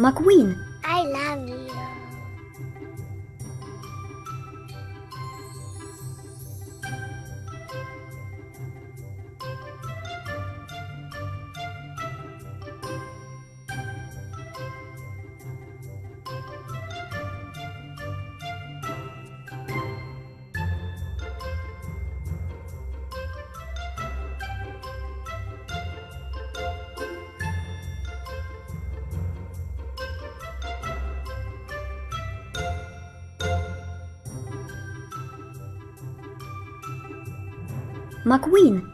McQueen, I love you. McQueen,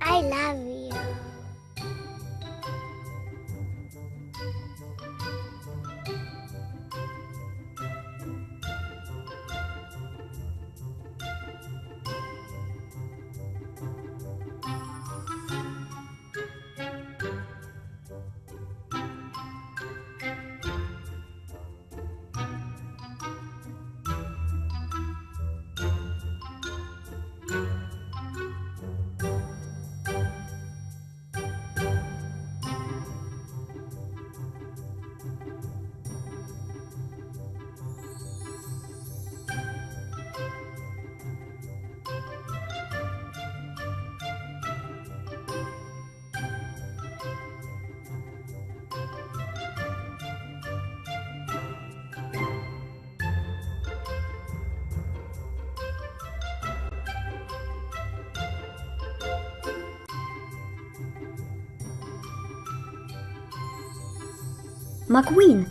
I love you. McQueen,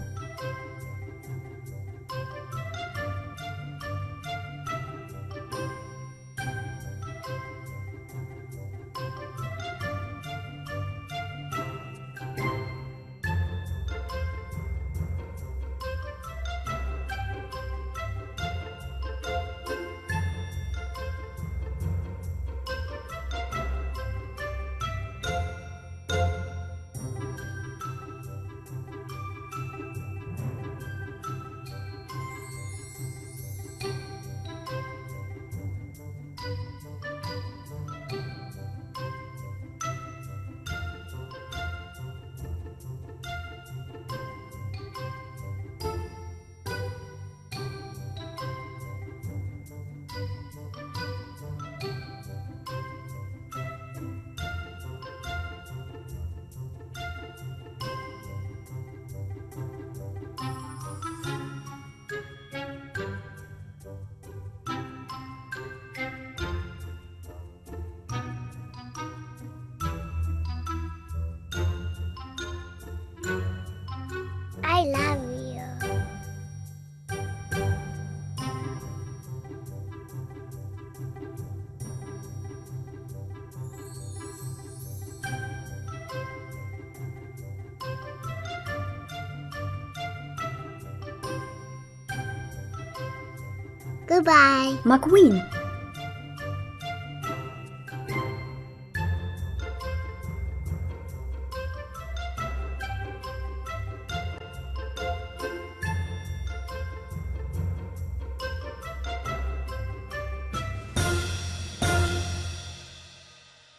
Goodbye. McQueen,